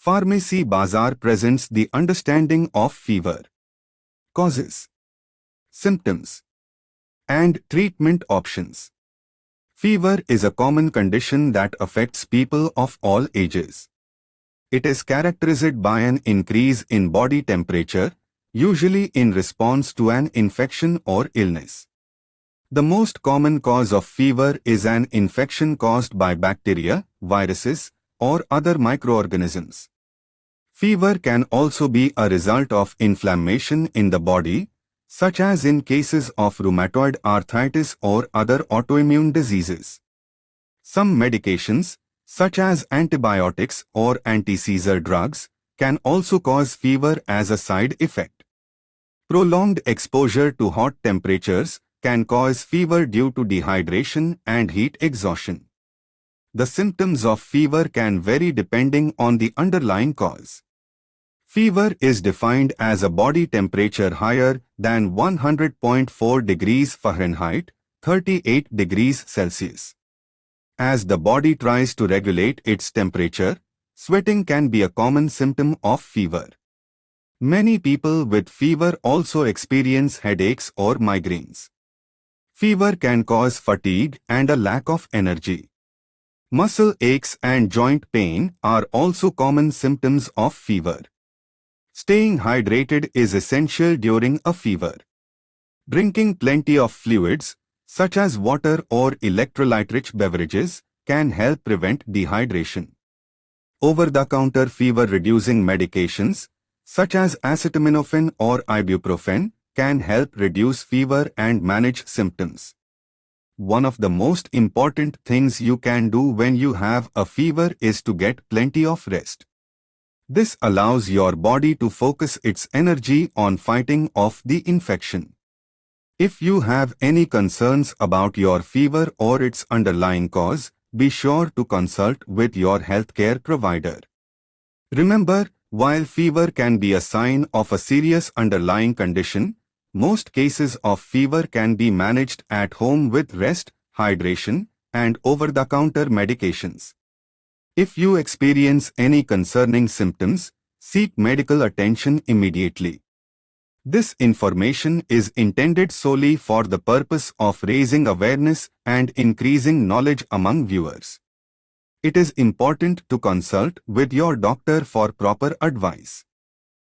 Pharmacy Bazaar presents the understanding of fever, causes, symptoms, and treatment options. Fever is a common condition that affects people of all ages. It is characterized by an increase in body temperature, usually in response to an infection or illness. The most common cause of fever is an infection caused by bacteria, viruses, or other microorganisms. Fever can also be a result of inflammation in the body, such as in cases of rheumatoid arthritis or other autoimmune diseases. Some medications, such as antibiotics or anti-seizure drugs, can also cause fever as a side effect. Prolonged exposure to hot temperatures can cause fever due to dehydration and heat exhaustion. The symptoms of fever can vary depending on the underlying cause. Fever is defined as a body temperature higher than 100.4 degrees Fahrenheit, 38 degrees Celsius. As the body tries to regulate its temperature, sweating can be a common symptom of fever. Many people with fever also experience headaches or migraines. Fever can cause fatigue and a lack of energy. Muscle aches and joint pain are also common symptoms of fever. Staying hydrated is essential during a fever. Drinking plenty of fluids, such as water or electrolyte-rich beverages, can help prevent dehydration. Over-the-counter fever-reducing medications, such as acetaminophen or ibuprofen, can help reduce fever and manage symptoms. One of the most important things you can do when you have a fever is to get plenty of rest. This allows your body to focus its energy on fighting off the infection. If you have any concerns about your fever or its underlying cause, be sure to consult with your healthcare provider. Remember, while fever can be a sign of a serious underlying condition, most cases of fever can be managed at home with rest, hydration, and over-the-counter medications. If you experience any concerning symptoms, seek medical attention immediately. This information is intended solely for the purpose of raising awareness and increasing knowledge among viewers. It is important to consult with your doctor for proper advice.